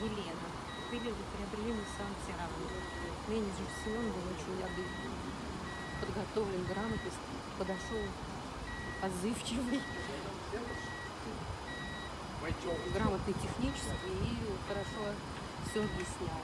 Елена. Купили, приобрели Nissan Тиран. Менеджер Семен был очень обиден. Подготовлен, грамотно, подошел отзывчивый, грамотный технически и хорошо все объяснял.